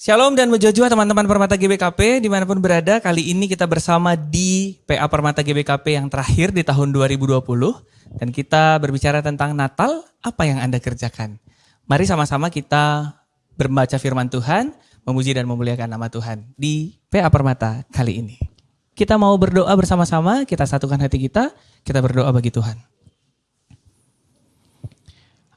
Shalom dan mujojua teman-teman Permata GBKP di mana pun berada. Kali ini kita bersama di PA Permata GBKP yang terakhir di tahun 2020. Dan kita berbicara tentang Natal, apa yang Anda kerjakan? Mari sama-sama kita membaca firman Tuhan, memuji dan memuliakan nama Tuhan di PA Permata kali ini. Kita mau berdoa bersama-sama, kita satukan hati kita, kita berdoa bagi Tuhan.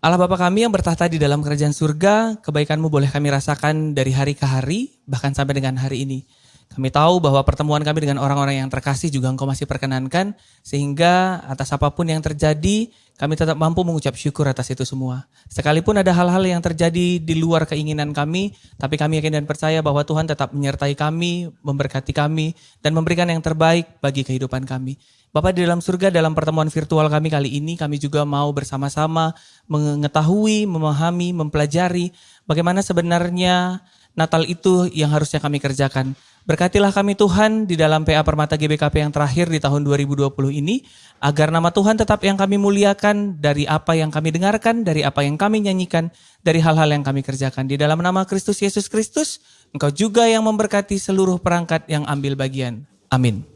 Allah Bapa kami yang bertahta di dalam kerajaan surga, kebaikanmu boleh kami rasakan dari hari ke hari, bahkan sampai dengan hari ini. Kami tahu bahwa pertemuan kami dengan orang-orang yang terkasih juga engkau masih perkenankan, sehingga atas apa pun yang terjadi, kami tetap mampu mengucap syukur atas itu semua. Sekalipun ada hal-hal yang terjadi di luar keinginan kami, tapi kami yakin dan percaya bahwa Tuhan tetap menyertai kami, memberkati kami, dan memberikan yang terbaik bagi kehidupan kami. Bapak di dalam surga dalam pertemuan virtual kami kali ini kami juga mau bersama-sama mengetahui, memahami, mempelajari bagaimana sebenarnya Natal itu yang harusnya kami kerjakan. Berkatilah kami Tuhan di dalam PA Permata GBKP yang terakhir di tahun 2020 ini agar nama Tuhan tetap yang kami muliakan dari apa yang kami dengarkan, dari apa yang kami nyanyikan, dari hal-hal yang kami kerjakan. Di dalam nama Kristus Yesus Kristus, Engkau juga yang memberkati seluruh perangkat yang ambil bagian. Amin.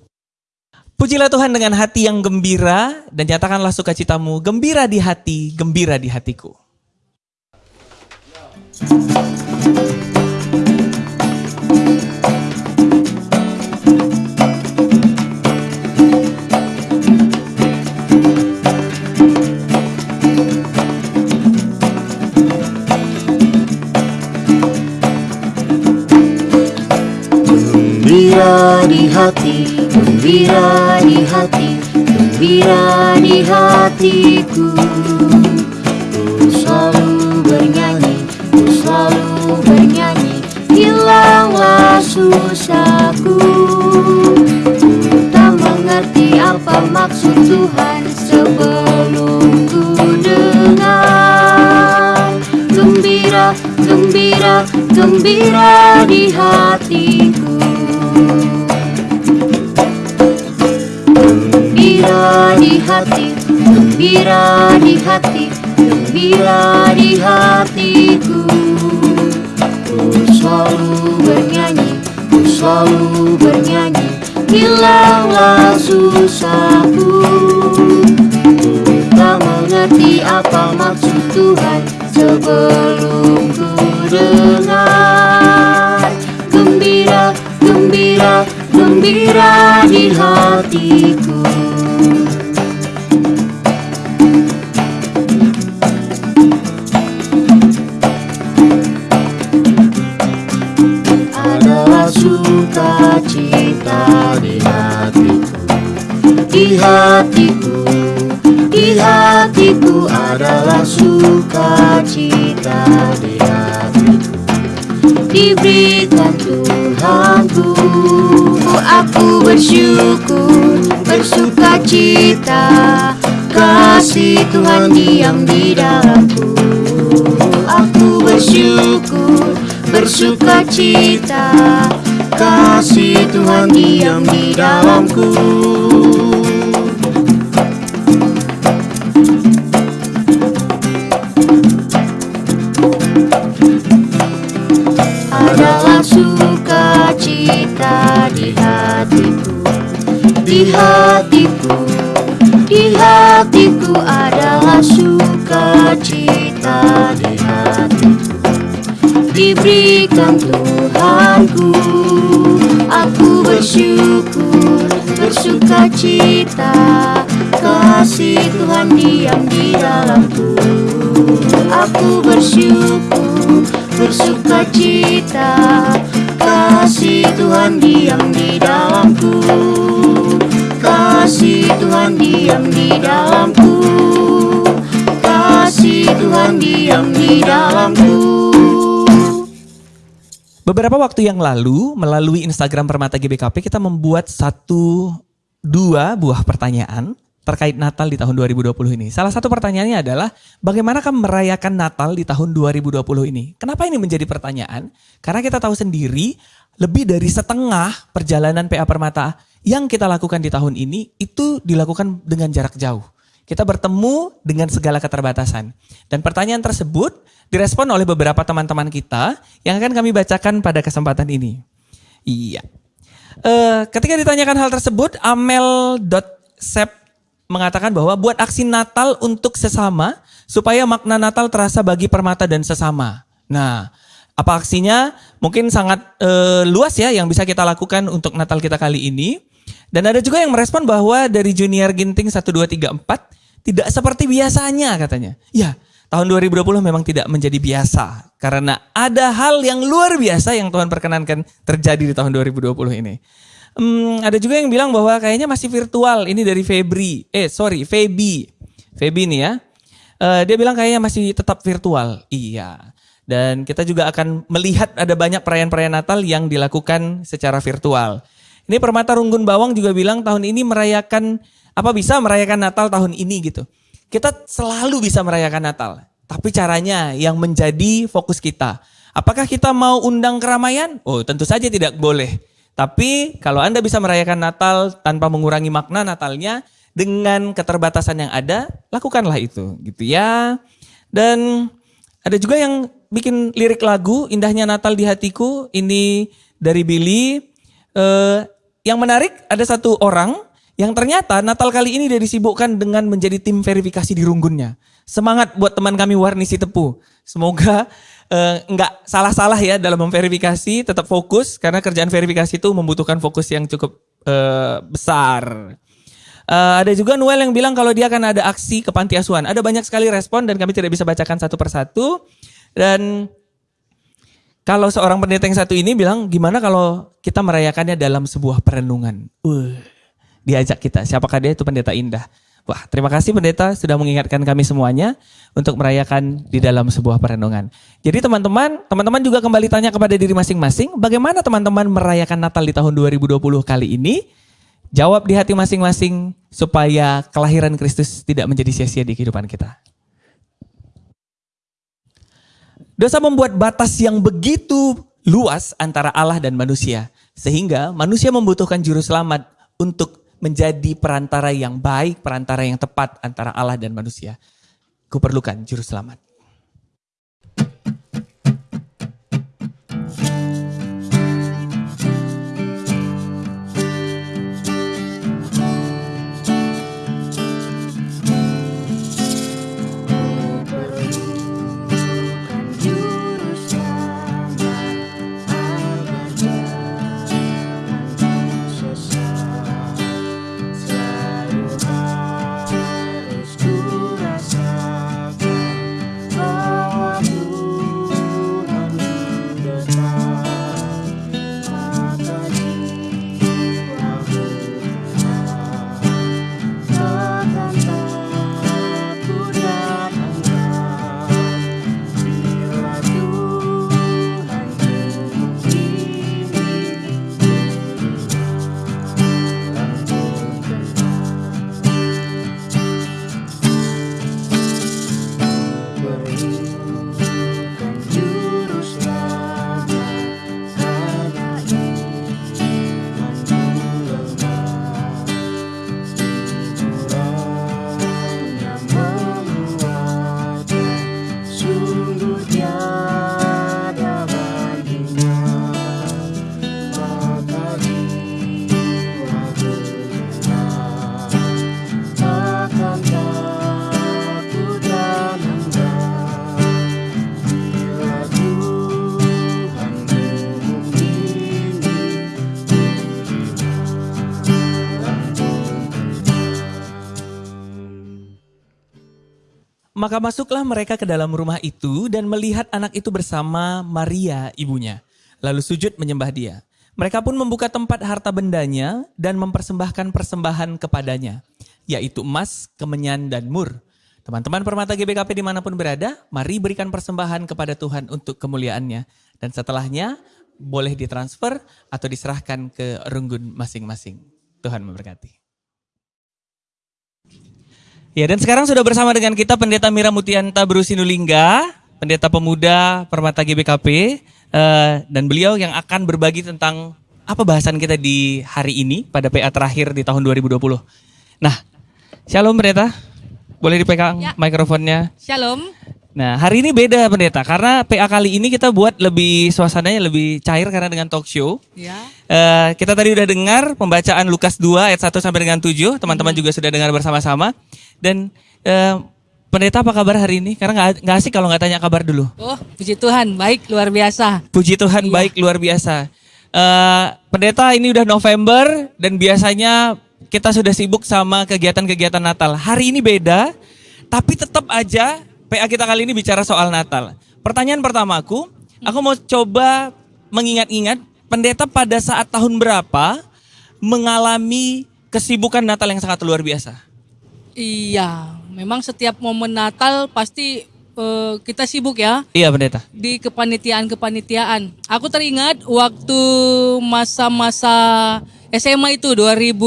Pujilah Tuhan dengan hati yang gembira dan nyatakanlah sukacitamu gembira di hati, gembira di hatiku. Gembira di hati Gembira di hati, gembira di hatiku. Ku selalu bernyanyi, ku selalu bernyanyi Hilanglah susahku. Ku tak mengerti apa maksud Tuhan sebelum ku dengar. Gembira, gembira, gembira di hatiku gembira di hati, gembira di hati, gembira di hatiku. Ku selalu bernyanyi, ku selalu bernyanyi, hilanglah susahku. Ku tak mengerti apa maksud Tuhan sebelum ku dengar. Gembira, gembira, gembira di hatiku. Sukacita di hatiku, di hatiku, di hatiku adalah sukacita di hatiku. Diberikan Tuhanku, aku bersyukur, bersuka cita, kasih Tuhan diam di dalamku. Aku bersyukur, bersuka cita, kasih Tuhan diam di dalamku. adalah sukacita di hatiku, di hatiku, di hatiku adalah sukacita di hatiku. Diberikan Tuhanku, aku bersyukur, bersukacita, kasih Tuhan diam di dalamku. Aku bersyukur, bersuka cita Kasih Tuhan diam di dalamku. Kasih Tuhan diam di dalamku. Kasih Tuhan diam di dalamku Beberapa waktu yang lalu melalui Instagram Permata GBKP kita membuat satu dua buah pertanyaan terkait Natal di tahun 2020 ini. Salah satu pertanyaannya adalah bagaimanakah merayakan Natal di tahun 2020 ini? Kenapa ini menjadi pertanyaan? Karena kita tahu sendiri lebih dari setengah perjalanan PA Permata yang kita lakukan di tahun ini itu dilakukan dengan jarak jauh. Kita bertemu dengan segala keterbatasan. Dan pertanyaan tersebut direspon oleh beberapa teman-teman kita yang akan kami bacakan pada kesempatan ini. Iya. Uh, ketika ditanyakan hal tersebut, amel.sep mengatakan bahwa buat aksi Natal untuk sesama supaya makna Natal terasa bagi permata dan sesama. Nah, apa aksinya? Mungkin sangat uh, luas ya yang bisa kita lakukan untuk Natal kita kali ini. Dan ada juga yang merespon bahwa dari Junior Ginting 1, 2, 3, 4 tidak seperti biasanya katanya. Ya, tahun 2020 memang tidak menjadi biasa. Karena ada hal yang luar biasa yang Tuhan perkenankan terjadi di tahun 2020 ini. Hmm, ada juga yang bilang bahwa kayaknya masih virtual. Ini dari Febri. Eh sorry, Febi. Febi nih ya. Uh, dia bilang kayaknya masih tetap virtual. Iya. Dan kita juga akan melihat ada banyak perayaan-perayaan Natal yang dilakukan secara virtual. Ini Permata Runggun Bawang juga bilang tahun ini merayakan apa bisa merayakan Natal tahun ini gitu. Kita selalu bisa merayakan Natal, tapi caranya yang menjadi fokus kita. Apakah kita mau undang keramaian? Oh, tentu saja tidak boleh. Tapi kalau Anda bisa merayakan Natal tanpa mengurangi makna Natalnya dengan keterbatasan yang ada, lakukanlah itu, gitu ya. Dan ada juga yang bikin lirik lagu Indahnya Natal di Hatiku ini dari Billy. Eh, yang menarik ada satu orang yang ternyata Natal kali ini dia disibukkan dengan menjadi tim verifikasi di runggunnya. Semangat buat teman kami Warnisi Tepu. Semoga uh, nggak salah-salah ya dalam memverifikasi, tetap fokus karena kerjaan verifikasi itu membutuhkan fokus yang cukup uh, besar. Uh, ada juga Noel yang bilang kalau dia akan ada aksi ke panti asuhan. Ada banyak sekali respon dan kami tidak bisa bacakan satu persatu. Dan kalau seorang pendeta yang satu ini bilang gimana kalau kita merayakannya dalam sebuah perenungan. Uh diajak kita. Siapakah dia itu pendeta indah. Wah, terima kasih pendeta sudah mengingatkan kami semuanya untuk merayakan di dalam sebuah perenungan. Jadi teman-teman, teman-teman juga kembali tanya kepada diri masing-masing, bagaimana teman-teman merayakan Natal di tahun 2020 kali ini? Jawab di hati masing-masing supaya kelahiran Kristus tidak menjadi sia-sia di kehidupan kita. Dosa membuat batas yang begitu luas antara Allah dan manusia, sehingga manusia membutuhkan juru selamat untuk menjadi perantara yang baik, perantara yang tepat antara Allah dan manusia. Kuperlukan juru selamat. Maka masuklah mereka ke dalam rumah itu dan melihat anak itu bersama Maria ibunya. Lalu sujud menyembah dia. Mereka pun membuka tempat harta bendanya dan mempersembahkan persembahan kepadanya, yaitu emas, kemenyan, dan mur. Teman-teman permata GBKP di mana pun berada, mari berikan persembahan kepada Tuhan untuk kemuliaannya. Dan setelahnya boleh ditransfer atau diserahkan ke runggun masing-masing. Tuhan memberkati. Ya dan sekarang sudah bersama dengan kita Pendeta Mira Mutianta Brusinulingga, Pendeta Pemuda Permata GBKP, uh, eh, dan beliau yang akan berbagi tentang apa bahasan kita di hari ini pada PA terakhir di tahun 2020. Nah, Shalom Pendeta. boleh dipegang Ya. mikrofonnya. Shalom. Nah, hari ini beda pendeta karena PA kali ini kita buat lebih suasananya lebih cair karena dengan talk show. Ya. Eh, kita tadi udah dengar pembacaan Lukas 2 ayat 1 sampai dengan 7. Teman-teman Hmm. juga sudah dengar bersama-sama. Dan eh, pendeta apa kabar hari ini? Karena nggak nggak asik kalau nggak tanya kabar dulu. Oh, puji Tuhan, baik luar biasa. Puji Tuhan Iya. baik luar biasa. Eh, pendeta ini udah November dan biasanya kita sudah sibuk sama kegiatan-kegiatan Natal. Hari ini beda, tapi tetap aja PA kita kali ini bicara soal Natal. Pertanyaan pertamaku, aku mau coba mengingat-ingat pendeta pada saat tahun berapa mengalami kesibukan Natal yang sangat luar biasa. Iya, memang setiap momen Natal pasti eh, kita sibuk ya Iya pendeta. di kepanitiaan-kepanitiaan. Aku teringat waktu masa-masa SMA itu 2000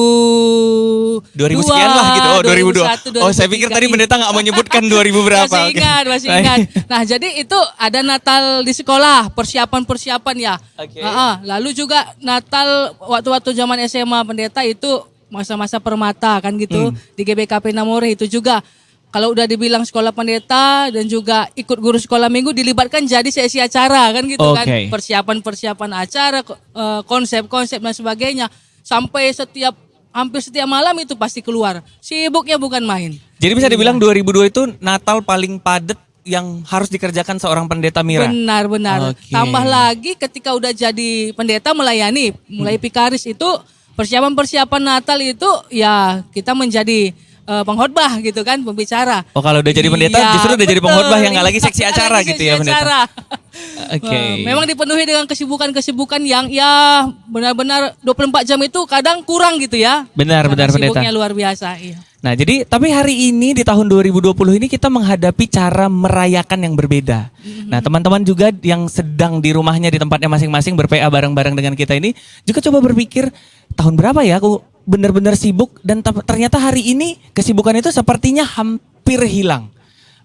2000 sekian lah gitu. Oh 2002. 2001, Oh saya pikir 2003. tadi pendeta nggak mau nyebutkan 2000 berapa. Masih ingat, masih Baik. ingat. Nah, jadi itu ada Natal di sekolah, persiapan-persiapan ya. Oke. Ah, ah. lalu juga Natal waktu-waktu zaman SMA pendeta itu masa-masa permata kan gitu Hmm. di GBKP Namore itu juga. Kalau udah dibilang sekolah pendeta dan juga ikut guru sekolah minggu dilibatkan jadi sesi acara kan gitu kan. Oke. Persiapan-persiapan acara, eh, konsep-konsep dan sebagainya. Sampai setiap hampir setiap malam itu pasti keluar. Sibuknya bukan main. Jadi bisa dibilang 2002 itu Natal paling padat yang harus dikerjakan seorang pendeta Mira. Benar, benar. Oke. Tambah lagi ketika udah jadi pendeta melayani, mulai Hmm. pikaris itu persiapan-persiapan Natal itu ya kita menjadi eh, pengkhotbah gitu kan, pembicara. Oh kalau udah jadi pendeta Iya, justru udah jadi pengkhotbah yang nggak lagi Iya, seksi acara lagi gitu seksi ya pendeta. acara. Oke. Eh, memang dipenuhi dengan kesibukan-kesibukan yang ya benar-benar 24 jam itu kadang kurang gitu ya. Benar, Karena benar, pendeta. Sibuknya luar biasa, iya. Nah jadi tapi hari ini di tahun 2020 ini kita menghadapi cara merayakan yang berbeda. Nah teman-teman juga yang sedang di rumahnya di tempatnya masing-masing berPA bareng-bareng dengan kita ini juga coba berpikir tahun berapa ya aku benar-benar sibuk dan te- ternyata hari ini kesibukan itu sepertinya hampir hilang.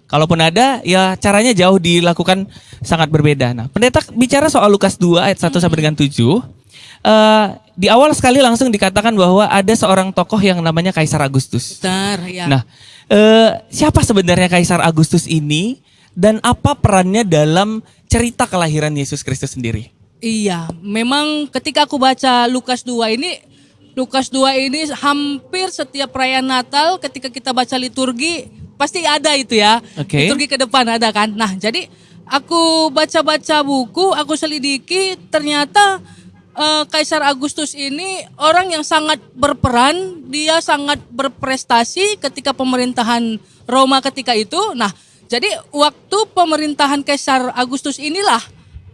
Kalaupun ada ya caranya jauh dilakukan sangat berbeda. Nah pendeta bicara soal Lukas 2 ayat 1 sampai dengan 7. eh, di awal sekali langsung dikatakan bahwa ada seorang tokoh yang namanya Kaisar Agustus. Benar, ya. Nah, eh, siapa sebenarnya Kaisar Agustus ini dan apa perannya dalam cerita kelahiran Yesus Kristus sendiri? Iya, memang ketika aku baca Lukas 2 ini, Lukas 2 ini hampir setiap perayaan Natal ketika kita baca liturgi pasti ada itu ya. Oke. Liturgi ke depan ada kan. Nah, jadi aku baca-baca buku, aku selidiki ternyata eh, Kaisar Agustus ini orang yang sangat berperan, dia sangat berprestasi ketika pemerintahan Roma ketika itu. Nah, jadi waktu pemerintahan Kaisar Agustus inilah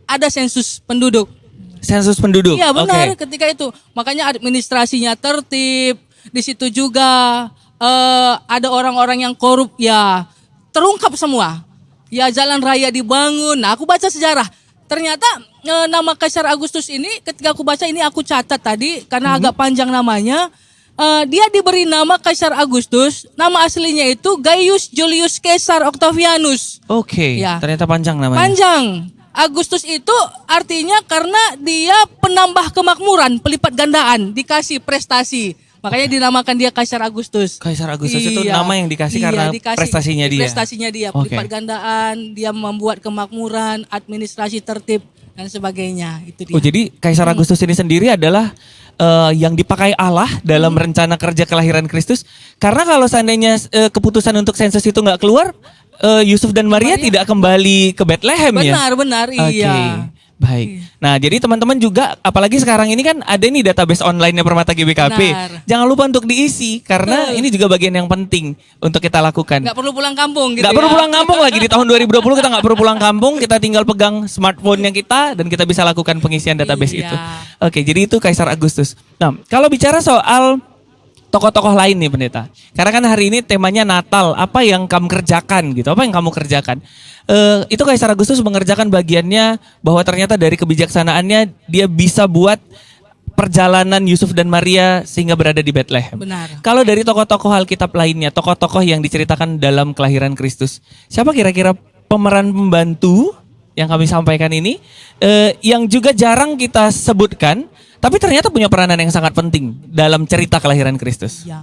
ada sensus penduduk. Sensus penduduk. Iya benar Oke. ketika itu. Makanya administrasinya tertib. Di situ juga eh, ada orang-orang yang korup ya terungkap semua. Ya jalan raya dibangun. Nah aku baca sejarah. Ternyata eh, nama Kaisar Agustus ini ketika aku baca ini aku catat tadi karena agak panjang namanya. Eh, dia diberi nama Kaisar Agustus. Nama aslinya itu Gaius Julius Caesar Octavianus. Oke, Ya. ternyata panjang namanya. Panjang. Agustus itu artinya karena dia penambah kemakmuran, pelipat gandaan, dikasih prestasi. Makanya dinamakan dia Kaisar Agustus. Kaisar Agustus itu Iya. nama yang dikasih Iya, karena dikasih. prestasinya dia. Prestasinya dia, pelipat gandaan, dia membuat kemakmuran, administrasi tertib dan sebagainya. Itu dia. Oh jadi Kaisar Agustus ini sendiri adalah eh, yang dipakai Allah dalam Hmm. rencana kerja kelahiran Kristus. Karena kalau seandainya eh, keputusan untuk sensus itu nggak keluar, eh, Yusuf dan Maria, tidak kembali ke Bethlehem ya. Benar, benar, iya. Baik. Nah, jadi teman-teman juga apalagi sekarang ini kan ada nih database online-nya Permata GBKP. Benar. Jangan lupa untuk diisi karena Betul. ini juga bagian yang penting untuk kita lakukan. Nggak perlu pulang kampung gitu Nggak ya. perlu pulang kampung lagi di tahun 2020 kita nggak perlu pulang kampung, kita tinggal pegang smartphone yang kita dan kita bisa lakukan pengisian database Iya. itu. Oke, jadi itu Kaisar Agustus. Nah, kalau bicara soal tokoh-tokoh lain nih pendeta. Karena kan hari ini temanya Natal, apa yang kamu kerjakan gitu? Apa yang kamu kerjakan? Eh, itu Kaisar Agustus mengerjakan bagiannya bahwa ternyata dari kebijaksanaannya dia bisa buat perjalanan Yusuf dan Maria sehingga berada di Bethlehem. Benar. Kalau dari tokoh-tokoh Alkitab lainnya, tokoh-tokoh yang diceritakan dalam kelahiran Kristus, siapa kira-kira pemeran pembantu yang kami sampaikan ini, eh, yang juga jarang kita sebutkan, tapi ternyata punya peranan yang sangat penting dalam cerita kelahiran Kristus. Ya.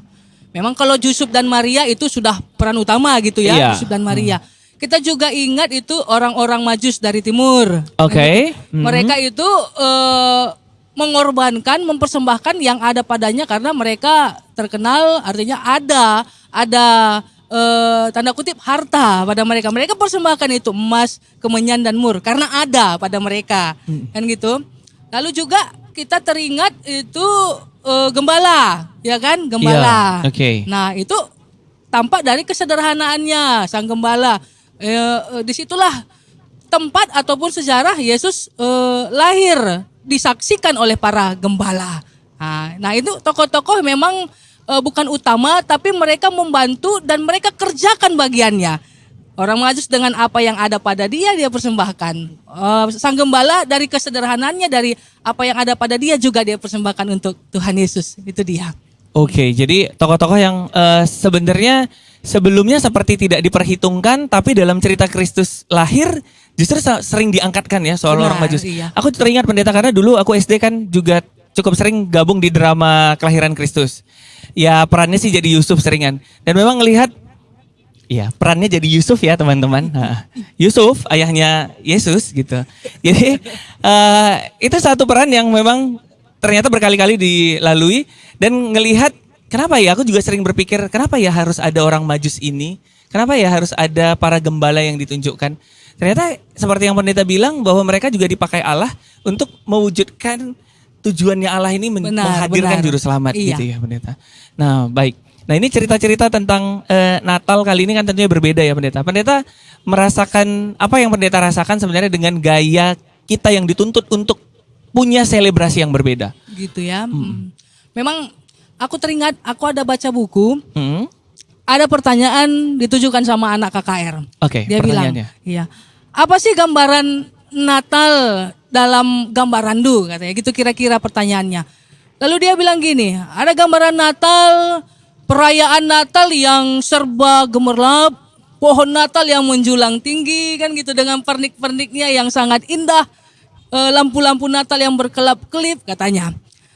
Memang kalau Yusuf dan Maria itu sudah peran utama gitu ya, Iya. Yusuf dan Maria. Kita juga ingat itu orang-orang Majus dari timur. Oke. Mhm. Mereka itu eh, mengorbankan, mempersembahkan yang ada padanya karena mereka terkenal artinya ada ada eh, tanda kutip harta pada mereka. Mereka persembahkan itu emas, kemenyan dan mur karena ada pada mereka. Kan gitu. Lalu juga kita teringat itu eh, gembala, ya kan? Gembala. Iya, oke. Nah, itu tampak dari kesederhanaannya sang gembala. Eh, eh, di situlah tempat ataupun sejarah Yesus eh, lahir disaksikan oleh para gembala. Nah, nah itu tokoh-tokoh memang eh, bukan utama tapi mereka membantu dan mereka kerjakan bagiannya. Orang Majus dengan apa yang ada pada dia dia persembahkan. Eh, sang gembala dari kesederhanaannya dari apa yang ada pada dia juga dia persembahkan untuk Tuhan Yesus. Itu dia. Oke, jadi tokoh-tokoh yang eh, sebenarnya sebelumnya seperti tidak diperhitungkan, tapi dalam cerita Kristus lahir justru sering diangkatkan ya soal Benar, orang Majus. iya. Aku teringat pendeta karena dulu aku SD kan juga cukup sering gabung di drama kelahiran Kristus. Ya perannya sih jadi Yusuf seringan. Dan memang ngelihat Iya, perannya jadi Yusuf ya teman-teman. Yusuf, ayahnya Yesus gitu. Jadi eh, itu satu peran yang memang ternyata berkali-kali dilalui dan ngelihat kenapa ya? Aku juga sering berpikir kenapa ya harus ada orang Majus ini? Kenapa ya harus ada para gembala yang ditunjukkan? Ternyata seperti yang pendeta bilang bahwa mereka juga dipakai Allah untuk mewujudkan tujuannya Allah ini Benar, menghadirkan benar. juru selamat Iya. gitu ya pendeta. Nah baik. Nah ini cerita-cerita tentang eh, Natal kali ini kan tentunya berbeda ya pendeta. Pendeta merasakan apa yang pendeta rasakan sebenarnya dengan gaya kita yang dituntut untuk punya selebrasi yang berbeda. Gitu ya. Hmm. Memang aku teringat aku ada baca buku Hmm? ada pertanyaan ditujukan sama anak KKR. Oke, Dia bilang, iya. Apa sih gambaran Natal dalam gambar randu katanya. Gitu kira-kira pertanyaannya. Lalu dia bilang gini, ada gambaran Natal, perayaan Natal yang serba gemerlap, pohon Natal yang menjulang tinggi kan gitu dengan pernik-perniknya yang sangat indah, eh, lampu-lampu Natal yang berkelap-kelip katanya.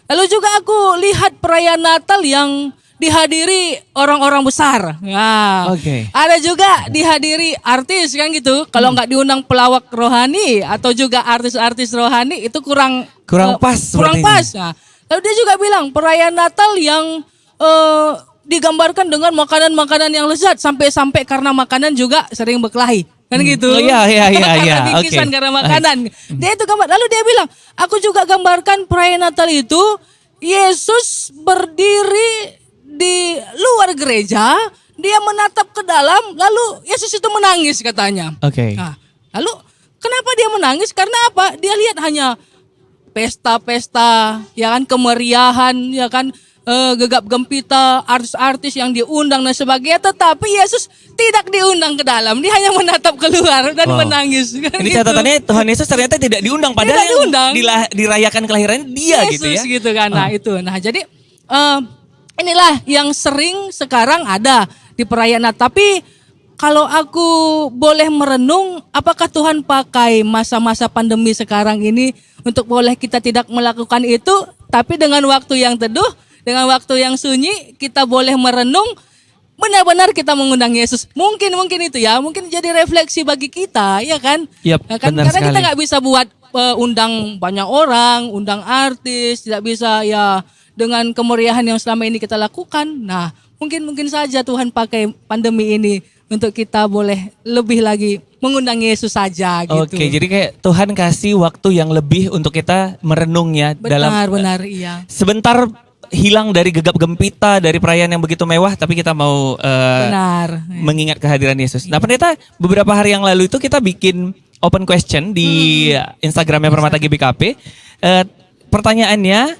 Lalu juga aku lihat perayaan Natal yang dihadiri orang-orang besar. Nah, Oke. ada juga dihadiri artis kan gitu. Kalau nggak diundang pelawak rohani atau juga artis-artis rohani itu kurang Kurang eh, pas Kurang pas. Nah, lalu dia juga bilang perayaan Natal yang eh, digambarkan dengan makanan-makanan yang lezat sampai-sampai karena makanan juga sering berkelahi. Kan gitu. Oh, iya, iya, iya, Karena iya. Oke. karena makanan. Dia itu gambar. Lalu dia bilang, aku juga gambarkan perayaan Natal itu Yesus berdiri di luar gereja, dia menatap ke dalam, lalu Yesus itu menangis katanya. Oke. Nah, lalu kenapa dia menangis? Karena apa? Dia lihat hanya pesta-pesta, ya kan kemeriahan, ya kan eh, gegap gempita, artis-artis yang diundang dan sebagainya. Tetapi Yesus tidak diundang ke dalam, dia hanya menatap keluar dan Wow. menangis. Kan Ini gitu. catatannya Tuhan Yesus ternyata tidak diundang padahal Tidak yang diundang. dila- dirayakan kelahirannya dia gitu ya. Yesus gitu kan. Nah, itu. Nah, jadi eh, inilah yang sering sekarang ada di perayaan Natal. Tapi kalau aku boleh merenung, apakah Tuhan pakai masa-masa pandemi sekarang ini untuk boleh kita tidak melakukan itu, tapi dengan waktu yang teduh, dengan waktu yang sunyi, kita boleh merenung benar-benar kita mengundang Yesus. Mungkin mungkin itu ya, mungkin jadi refleksi bagi kita, ya kan? Yap, Ya kan? benar Karena kita sekali. nggak bisa buat eh, undang banyak orang, undang artis, tidak bisa ya dengan kemeriahan yang selama ini kita lakukan. Nah, mungkin mungkin saja Tuhan pakai pandemi ini untuk kita boleh lebih lagi mengundang Yesus saja gitu. Oke, jadi kayak Tuhan kasih waktu yang lebih untuk kita merenungnya dalam benar benar iya. sebentar hilang dari gegap gempita dari perayaan yang begitu mewah tapi kita mau eh, Benar. mengingat kehadiran Yesus. Nah, pendeta beberapa hari yang lalu itu kita bikin open question di Instagramnya Permata GBKP. Eh, pertanyaannya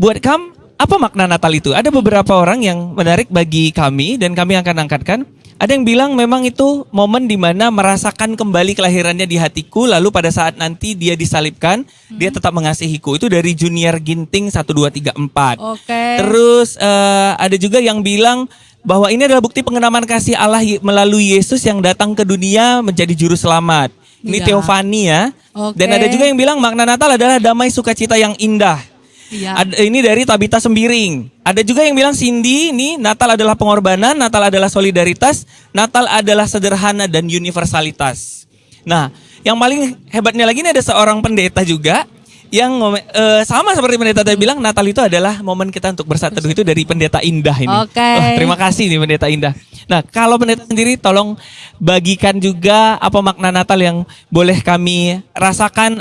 buat kamu apa makna Natal itu? Ada beberapa orang yang menarik bagi kami dan kami akan angkatkan. Ada yang bilang memang itu momen di mana merasakan kembali kelahirannya di hatiku lalu pada saat nanti dia disalibkan dia tetap mengasihiku. Itu dari Junior Ginting 1 2 3 4. Oke. Terus eh, ada juga yang bilang bahwa ini adalah bukti pengenaman kasih Allah melalui Yesus yang datang ke dunia menjadi juru selamat. Ini Iya. Teofani ya. Oke. Dan ada juga yang bilang makna Natal adalah damai sukacita yang indah. Iya. Ada, ini dari Tabita Sembiring. Ada juga yang bilang Cindy, ini Natal adalah pengorbanan, Natal adalah solidaritas, Natal adalah sederhana dan universalitas. Nah, yang paling hebatnya lagi ini ada seorang pendeta juga yang eh, sama seperti pendeta tadi bilang Natal itu adalah momen kita untuk bersatu itu dari pendeta Indah ini. Oke. Wah, terima kasih nih pendeta Indah. Nah, kalau pendeta sendiri tolong bagikan juga apa makna Natal yang boleh kami rasakan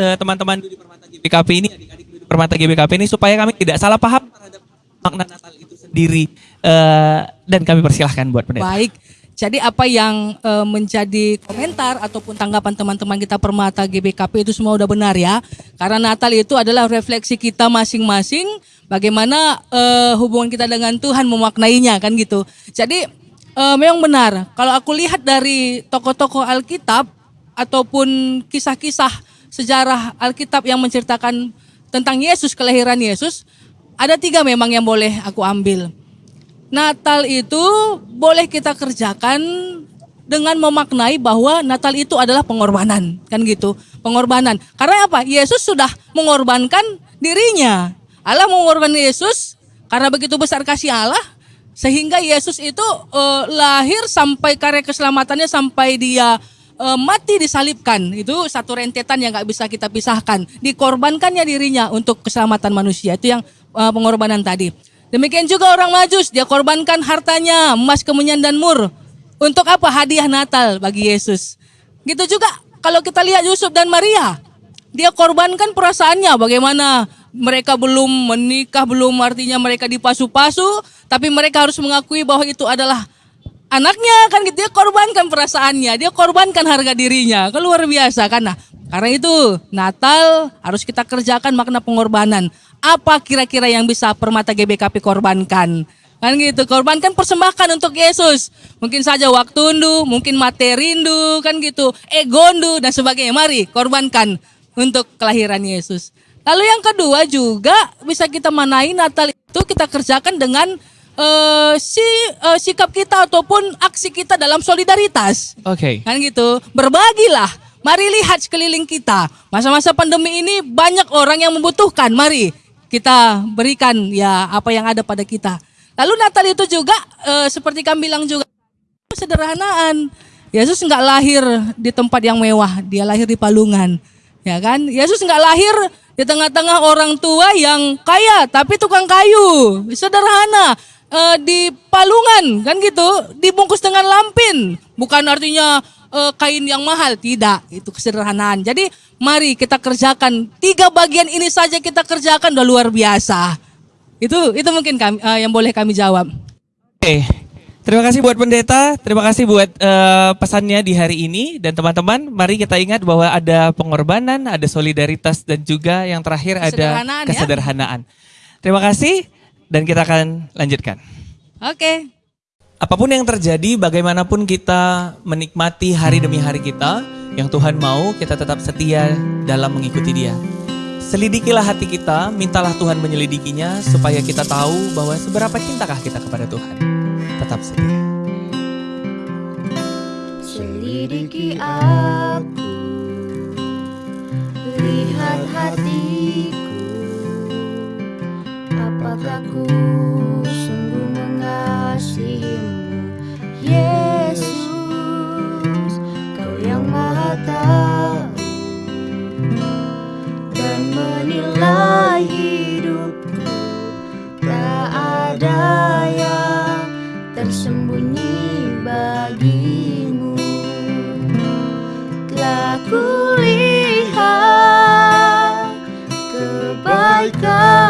eh, teman-teman di Permata GBKP ini, adik-adik di Permata GBKP ini supaya kami tidak salah paham terhadap makna Natal itu sendiri Eh, dan kami persilahkan buat pendeta. Baik. Jadi apa yang eh, menjadi komentar ataupun tanggapan teman-teman kita Permata GBKP itu semua udah benar ya. Karena Natal itu adalah refleksi kita masing-masing bagaimana eh, hubungan kita dengan Tuhan memaknainya kan gitu. Jadi eh, memang benar. Kalau aku lihat dari tokoh-tokoh Alkitab ataupun kisah-kisah sejarah Alkitab yang menceritakan tentang Yesus, kelahiran Yesus, ada tiga memang yang boleh aku ambil. Natal itu boleh kita kerjakan dengan memaknai bahwa Natal itu adalah pengorbanan, kan gitu. Pengorbanan. Karena apa? Yesus sudah mengorbankan dirinya. Allah mengorbankan Yesus karena begitu besar kasih Allah sehingga Yesus itu eh, lahir sampai karya keselamatannya sampai dia eh, mati disalibkan. Itu satu rentetan yang nggak bisa kita pisahkan. Dikorbankannya dirinya untuk keselamatan manusia. Itu yang eh, pengorbanan tadi. Demikian juga orang Majus, dia korbankan hartanya, emas, kemenyan dan mur. Untuk apa? Hadiah Natal bagi Yesus. Gitu juga kalau kita lihat Yusuf dan Maria, dia korbankan perasaannya bagaimana mereka belum menikah, belum artinya mereka dipasu-pasu, tapi mereka harus mengakui bahwa itu adalah anaknya kan gitu dia korbankan perasaannya, dia korbankan harga dirinya. Kan luar biasa kan nah. Karena itu Natal harus kita kerjakan makna pengorbanan. Apa kira-kira yang bisa Permata GBKP korbankan? Kan gitu, korbankan persembahkan untuk Yesus. Mungkin saja waktu ndu, mungkin materi ndu, kan gitu, ego ndu dan sebagainya. Mari korbankan untuk kelahiran Yesus. Lalu yang kedua juga bisa kita manai Natal itu kita kerjakan dengan eh, si eh, sikap kita ataupun aksi kita dalam solidaritas. Oke. Kan gitu. Berbagilah. Mari lihat sekeliling kita. Masa-masa pandemi ini banyak orang yang membutuhkan. Mari kita berikan ya apa yang ada pada kita. Lalu Natal itu juga eh, seperti kami bilang juga sederhanaan. Yesus nggak lahir di tempat yang mewah, dia lahir di palungan. Ya kan? Yesus nggak lahir di tengah-tengah orang tua yang kaya tapi tukang kayu. Sederhana. Eh, di palungan kan gitu, dibungkus dengan lampin. Bukan artinya eh, kain yang mahal, tidak. Itu kesederhanaan. Jadi mari kita kerjakan tiga bagian ini saja kita kerjakan udah luar biasa. Itu itu mungkin kami, eh, yang boleh kami jawab. Oke. Terima kasih buat pendeta, terima kasih buat eh, pesannya di hari ini dan teman-teman, mari kita ingat bahwa ada pengorbanan, ada solidaritas dan juga yang terakhir ada Kesederhanaan, ya. kesederhanaan. Terima kasih dan kita akan lanjutkan. Oke. Apa pun yang terjadi, bagaimanapun kita menikmati hari demi hari kita, yang Tuhan mau kita tetap setia dalam mengikuti Dia. Selidikilah hati kita, mintalah Tuhan menyelidikinya supaya kita tahu bahwa seberapa cintakah kita kepada Tuhan. Tetap setia. Selidiki aku Lihat hatiku Apakah ku sungguh mengasihimu Yesus Kau yang maha tahu. Dan menilai hidupku Tak ada yang tersembunyi bagimu. Telah kulihat kebaikanmu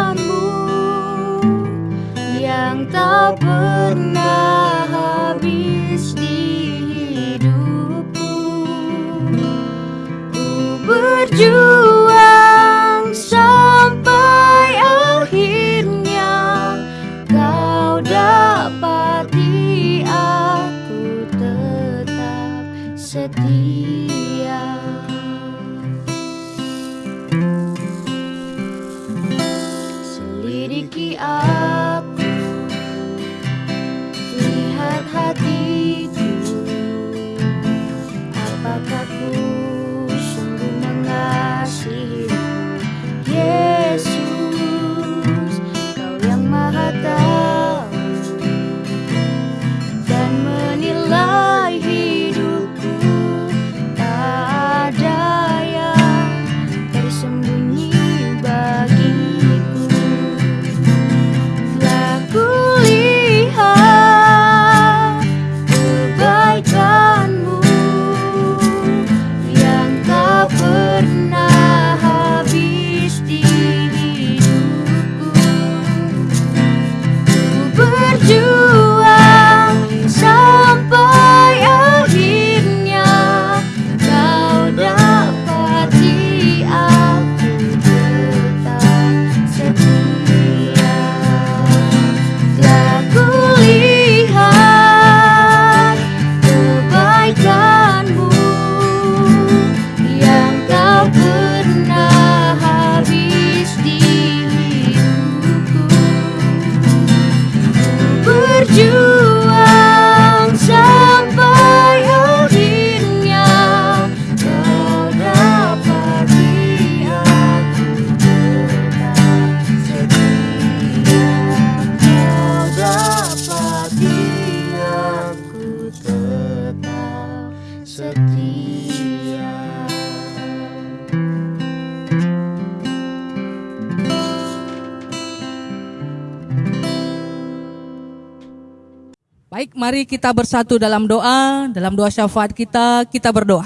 mari kita bersatu dalam doa, dalam doa syafaat kita, kita berdoa.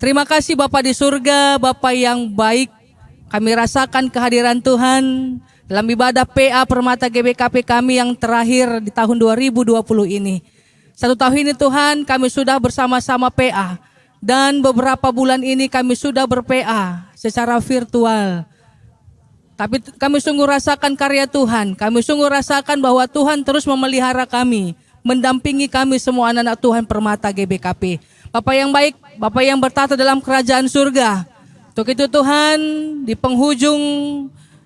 Terima kasih Bapak di surga, Bapak yang baik. Kami rasakan kehadiran Tuhan dalam ibadah PA Permata GBKP kami yang terakhir di tahun 2020 ini. Satu tahun ini Tuhan kami sudah bersama-sama PA dan beberapa bulan ini kami sudah ber-PA secara virtual. Tapi kami sungguh rasakan karya Tuhan. Kami sungguh rasakan bahwa Tuhan terus memelihara kami, mendampingi kami semua anak-anak Tuhan Permata GBKP. Bapak yang baik, Bapak yang bertata dalam kerajaan surga. Untuk itu Tuhan, di penghujung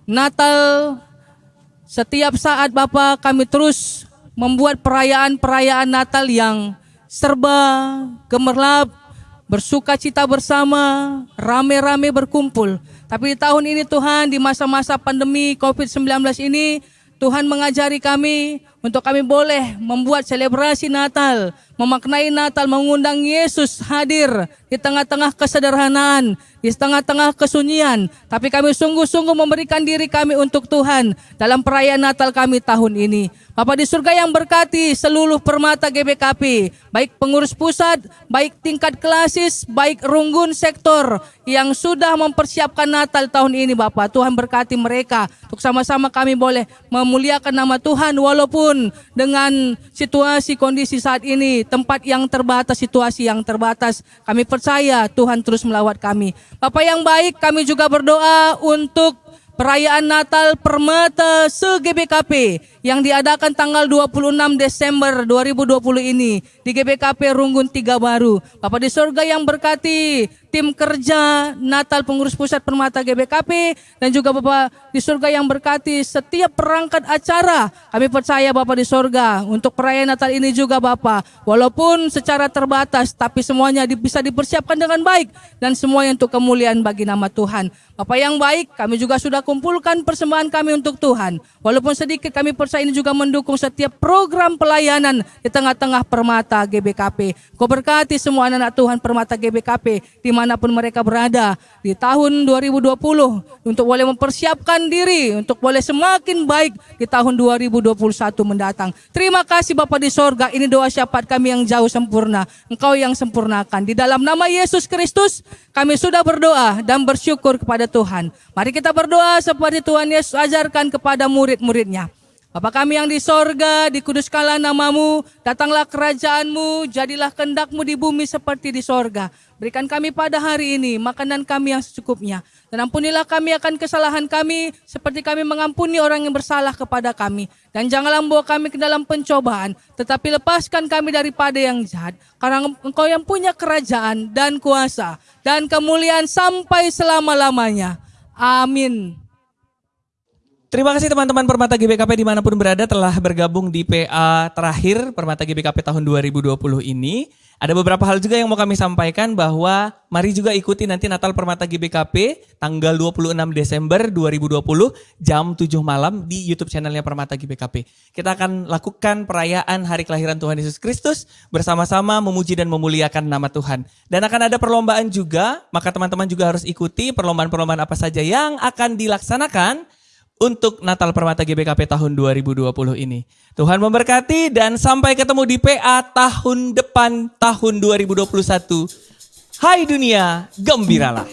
Natal, setiap saat Bapak kami terus membuat perayaan-perayaan Natal yang serba gemerlap, bersuka cita bersama, rame-rame berkumpul. Tapi di tahun ini Tuhan di masa-masa pandemi COVID-19 ini Tuhan mengajari kami untuk kami boleh membuat selebrasi Natal, memaknai Natal, mengundang Yesus hadir di tengah-tengah kesederhanaan, di tengah-tengah kesunyian. Tapi kami sungguh-sungguh memberikan diri kami untuk Tuhan dalam perayaan Natal kami tahun ini. Bapak di surga yang berkati seluruh permata GBKP, baik pengurus pusat, baik tingkat klasis, baik runggun sektor yang sudah mempersiapkan Natal tahun ini Bapak. Tuhan berkati mereka untuk sama-sama kami boleh memuliakan nama Tuhan walaupun dengan situasi kondisi saat ini, tempat yang terbatas, situasi yang terbatas. Kami percaya Tuhan terus melawat kami. Bapak yang baik, kami juga berdoa untuk perayaan Natal Permata se-GBKP yang diadakan tanggal 26 Desember 2020 ini di GBKP Runggun Tiga Baru. Bapak di surga yang berkati tim kerja Natal Pengurus Pusat Permata GBKP dan juga Bapak di surga yang berkati setiap perangkat acara. Kami percaya Bapak di surga untuk perayaan Natal ini juga Bapak. Walaupun secara terbatas tapi semuanya bisa dipersiapkan dengan baik dan semuanya untuk kemuliaan bagi nama Tuhan. Bapak yang baik, kami juga sudah kumpulkan persembahan kami untuk Tuhan. Walaupun sedikit kami percaya ini juga mendukung setiap program pelayanan di tengah-tengah Permata GBKP. Kau berkati semua anak-anak Tuhan Permata GBKP di di mana pun mereka berada di tahun 2020 untuk boleh mempersiapkan diri untuk boleh semakin baik di tahun 2021 mendatang. Terima kasih Bapak di sorga, ini doa syafaat kami yang jauh sempurna, Engkau yang sempurnakan. Di dalam nama Yesus Kristus kami sudah berdoa dan bersyukur kepada Tuhan. Mari kita berdoa seperti Tuhan Yesus ajarkan kepada murid-muridnya. Bapa kami yang di sorga, dikuduskanlah namamu, datanglah kerajaanmu, jadilah kendakmu di bumi seperti di sorga. Berikan kami pada hari ini makanan kami yang secukupnya. Dan ampunilah kami akan kesalahan kami, seperti kami mengampuni orang yang bersalah kepada kami. Dan janganlah membawa kami ke dalam pencobaan, tetapi lepaskan kami daripada yang jahat. Karena engkau yang punya kerajaan dan kuasa dan kemuliaan sampai selama-lamanya. Amin. Terima kasih teman-teman Permata GBKP di mana pun berada telah bergabung di PA terakhir Permata GBKP tahun 2020 ini. Ada beberapa hal juga yang mau kami sampaikan bahwa mari juga ikuti nanti Natal Permata GBKP tanggal 26 Desember 2020 jam 7 malam di YouTube channelnya Permata GBKP. Kita akan lakukan perayaan hari kelahiran Tuhan Yesus Kristus bersama-sama memuji dan memuliakan nama Tuhan. Dan akan ada perlombaan juga, maka teman-teman juga harus ikuti perlombaan-perlombaan apa saja yang akan dilaksanakan untuk Natal Permata GBKP tahun 2020 ini. Tuhan memberkati dan sampai ketemu di PA tahun depan tahun 2021. Hai dunia, gembiralah.